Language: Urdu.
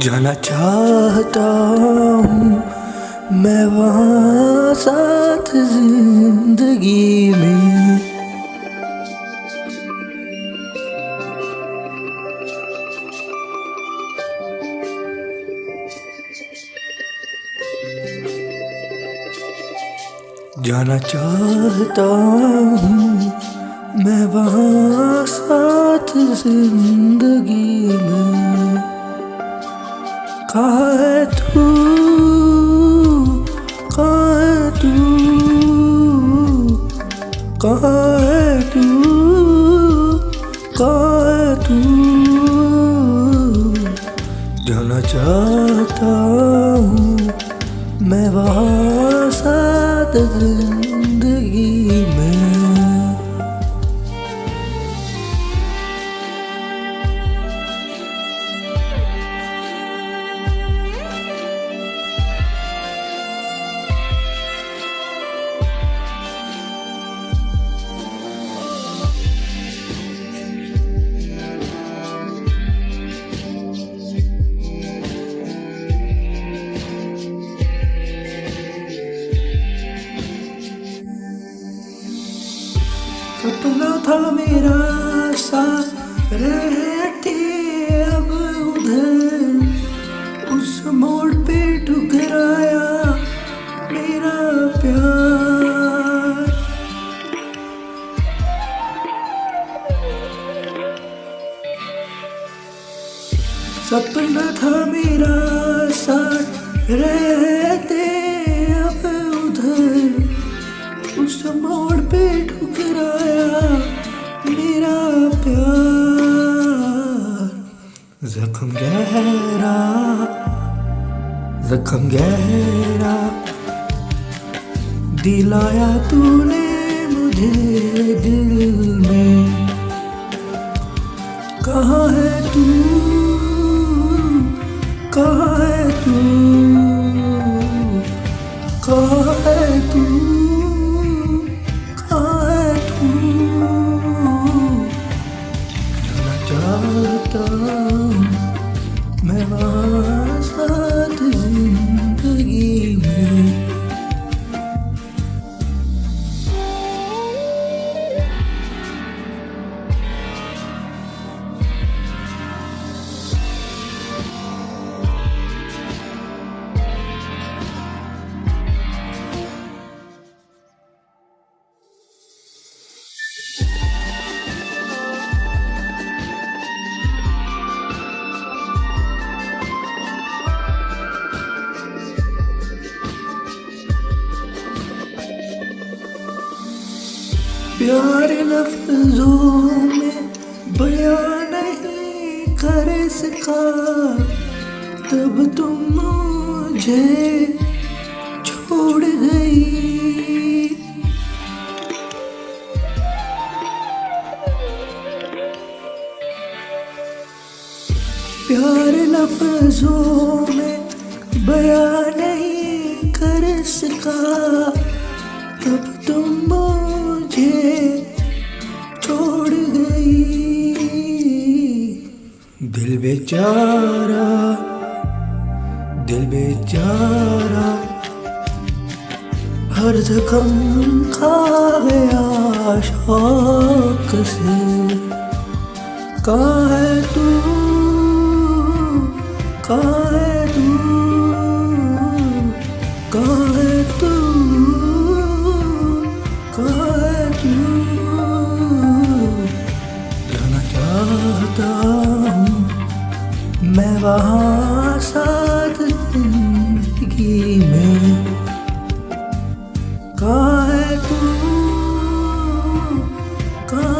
جانا چاہتا ہوں میں وہاں ساتھ زندگی میں۔ جانا چاہتا ہوں میں وہاں ساتھ زندگی میں۔ جانا چاہتا ہوں میں وہاں ساتھ زندگی میں تھا میرا ساتھ رہتے اب ادھر۔ اس موڑ پہ ٹکرایا میرا پیار۔ سپنا تھا میرا ساتھ رہتے اب ادھر۔ اس موڑ پہ زخم گہرا زخم گہرا۔ دلایا تو نے مجھے دل میں۔ پیار لفظوں میں بیان نہیں کر سکا تب تم مجھے چھوڑ گئی۔ پیار لفظوں میں بیان نہیں کر سکا بیچارہ دل بیچارہ ہر زخم کھا گیا شوق سے۔ کہاں ہے تو؟ کہاں ہے وہاں ساتھ زندگی میں۔ کہاں ہے تو؟ کہاں